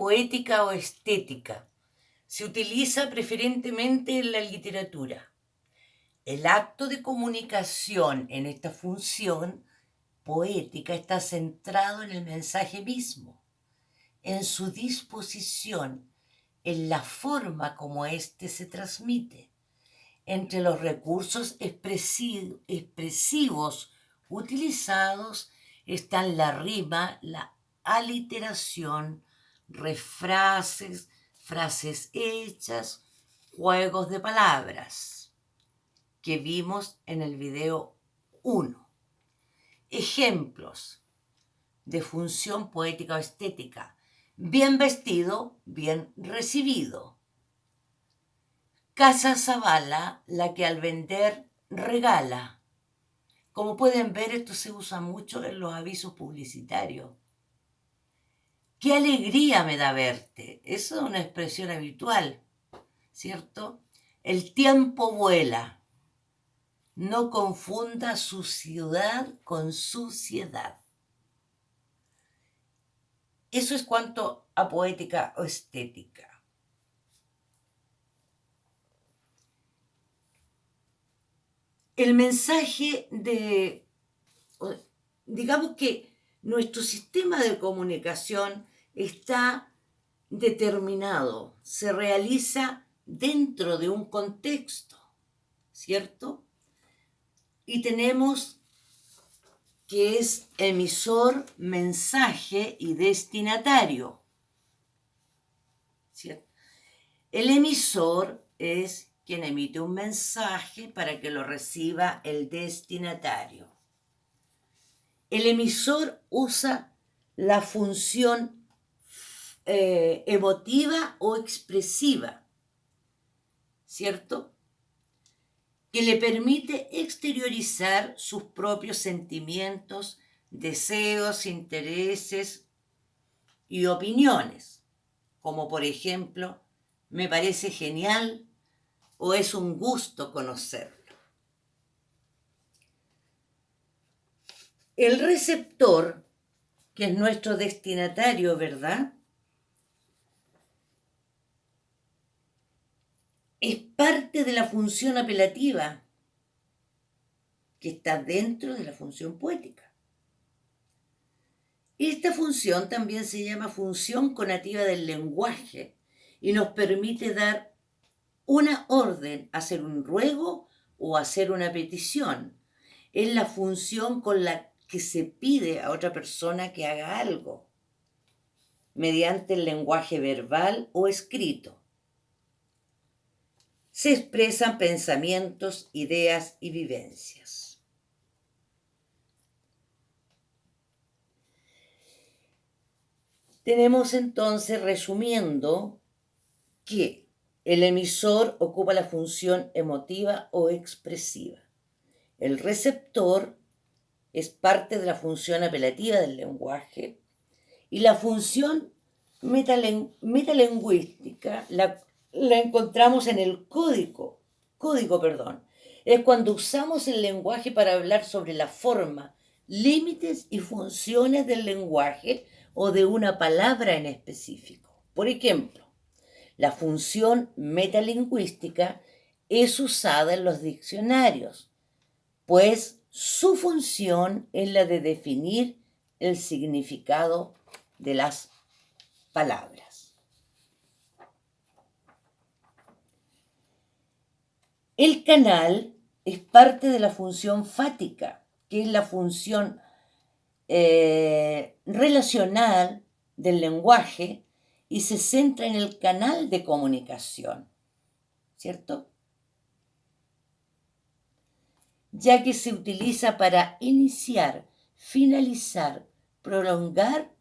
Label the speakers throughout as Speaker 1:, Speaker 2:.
Speaker 1: poética o estética. Se utiliza preferentemente en la literatura. El acto de comunicación en esta función poética está centrado en el mensaje mismo, en su disposición, en la forma como éste se transmite. Entre los recursos expresivos utilizados están la rima, la aliteración, refrases, frases hechas, juegos de palabras que vimos en el video 1. Ejemplos de función poética o estética. Bien vestido, bien recibido. Casa Zavala, la que al vender regala. Como pueden ver, esto se usa mucho en los avisos publicitarios. Qué alegría me da verte. Eso es una expresión habitual, ¿cierto? El tiempo vuela. No confunda su ciudad con suciedad. Eso es cuanto a poética o estética. El mensaje de, digamos que nuestro sistema de comunicación está determinado, se realiza dentro de un contexto, ¿cierto? Y tenemos que es emisor, mensaje y destinatario. ¿cierto? El emisor es quien emite un mensaje para que lo reciba el destinatario. El emisor usa la función eh, emotiva o expresiva, ¿cierto? Que le permite exteriorizar sus propios sentimientos, deseos, intereses y opiniones, como por ejemplo, me parece genial o es un gusto conocerlo. El receptor, que es nuestro destinatario, ¿verdad? Es parte de la función apelativa que está dentro de la función poética. Esta función también se llama función conativa del lenguaje y nos permite dar una orden, hacer un ruego o hacer una petición. Es la función con la que se pide a otra persona que haga algo, mediante el lenguaje verbal o escrito se expresan pensamientos, ideas y vivencias. Tenemos entonces, resumiendo, que el emisor ocupa la función emotiva o expresiva. El receptor es parte de la función apelativa del lenguaje y la función metalingüística, la la encontramos en el código, código, perdón. Es cuando usamos el lenguaje para hablar sobre la forma, límites y funciones del lenguaje o de una palabra en específico. Por ejemplo, la función metalingüística es usada en los diccionarios, pues su función es la de definir el significado de las palabras. El canal es parte de la función fática, que es la función eh, relacional del lenguaje y se centra en el canal de comunicación, ¿cierto? Ya que se utiliza para iniciar, finalizar, prolongar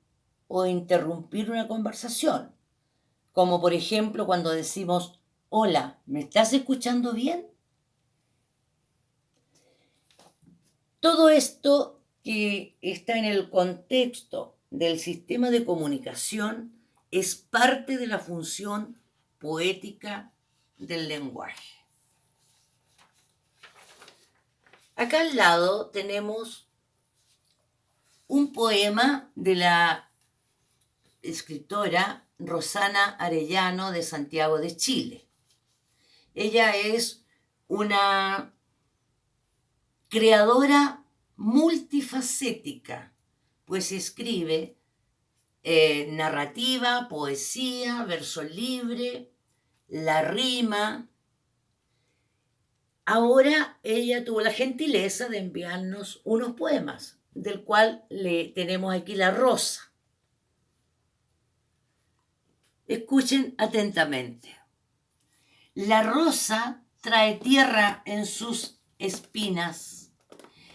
Speaker 1: o interrumpir una conversación, como por ejemplo cuando decimos Hola, ¿me estás escuchando bien? Todo esto que está en el contexto del sistema de comunicación es parte de la función poética del lenguaje. Acá al lado tenemos un poema de la escritora Rosana Arellano de Santiago de Chile. Ella es una creadora multifacética, pues escribe eh, narrativa, poesía, verso libre, la rima. Ahora ella tuvo la gentileza de enviarnos unos poemas, del cual le tenemos aquí la rosa. Escuchen atentamente. La rosa trae tierra en sus espinas,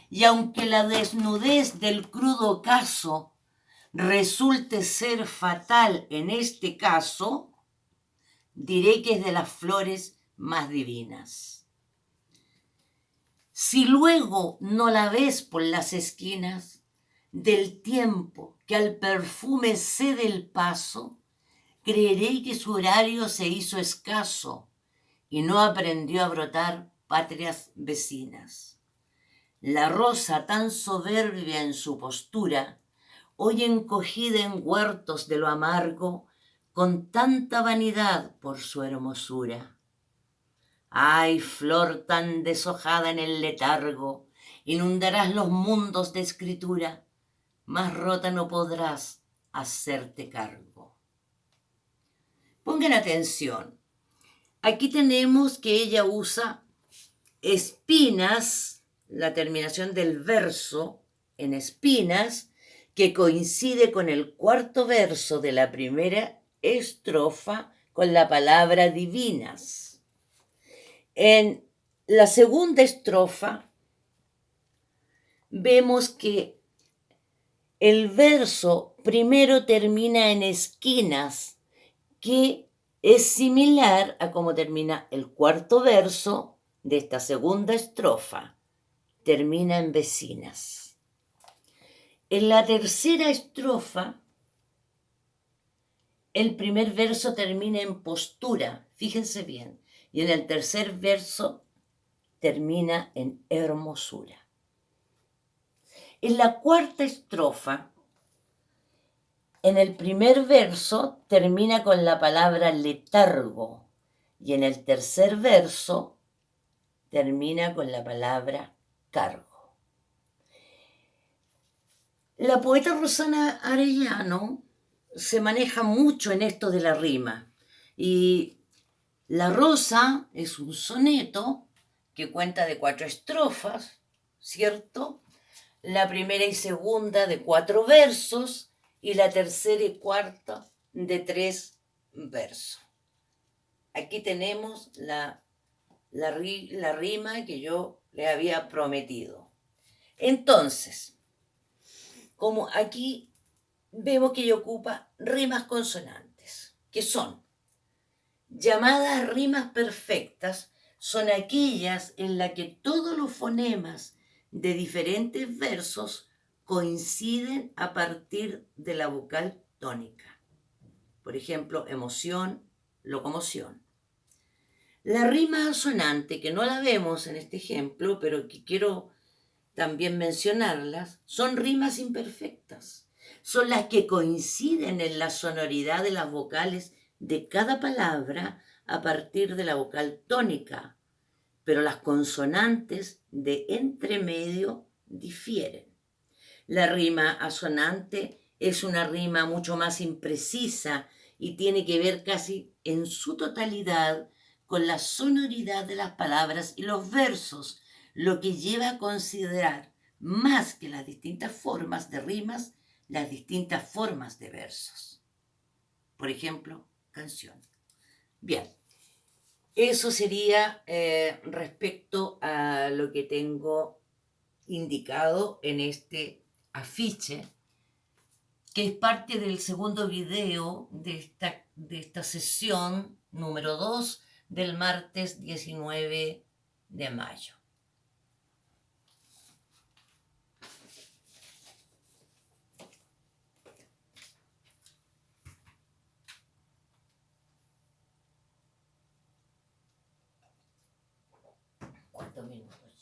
Speaker 1: y aunque la desnudez del crudo caso resulte ser fatal en este caso, diré que es de las flores más divinas. Si luego no la ves por las esquinas del tiempo que al perfume cede el paso, creeré que su horario se hizo escaso y no aprendió a brotar patrias vecinas. La rosa tan soberbia en su postura, hoy encogida en huertos de lo amargo, con tanta vanidad por su hermosura. Ay, flor tan deshojada en el letargo, inundarás los mundos de escritura, más rota no podrás hacerte cargo. Pongan atención. Aquí tenemos que ella usa espinas, la terminación del verso en espinas, que coincide con el cuarto verso de la primera estrofa con la palabra divinas. En la segunda estrofa vemos que el verso primero termina en esquinas, que es similar a como termina el cuarto verso de esta segunda estrofa. Termina en vecinas. En la tercera estrofa el primer verso termina en postura, fíjense bien, y en el tercer verso termina en hermosura. En la cuarta estrofa, en el primer verso termina con la palabra letargo y en el tercer verso termina con la palabra cargo. La poeta Rosana Arellano se maneja mucho en esto de la rima. Y La Rosa es un soneto que cuenta de cuatro estrofas, ¿cierto? La primera y segunda de cuatro versos y la tercera y cuarta de tres versos. Aquí tenemos la, la, la rima que yo le había prometido. Entonces, como aquí vemos que ella ocupa rimas consonantes, que son llamadas rimas perfectas, son aquellas en las que todos los fonemas de diferentes versos coinciden a partir de la vocal tónica. Por ejemplo, emoción, locomoción. La rima asonante, que no la vemos en este ejemplo, pero que quiero también mencionarlas, son rimas imperfectas son las que coinciden en la sonoridad de las vocales de cada palabra a partir de la vocal tónica, pero las consonantes de entremedio difieren. La rima asonante es una rima mucho más imprecisa y tiene que ver casi en su totalidad con la sonoridad de las palabras y los versos, lo que lleva a considerar más que las distintas formas de rimas las distintas formas de versos. Por ejemplo, canción. Bien, eso sería eh, respecto a lo que tengo indicado en este afiche, que es parte del segundo video de esta, de esta sesión número 2 del martes 19 de mayo. minutos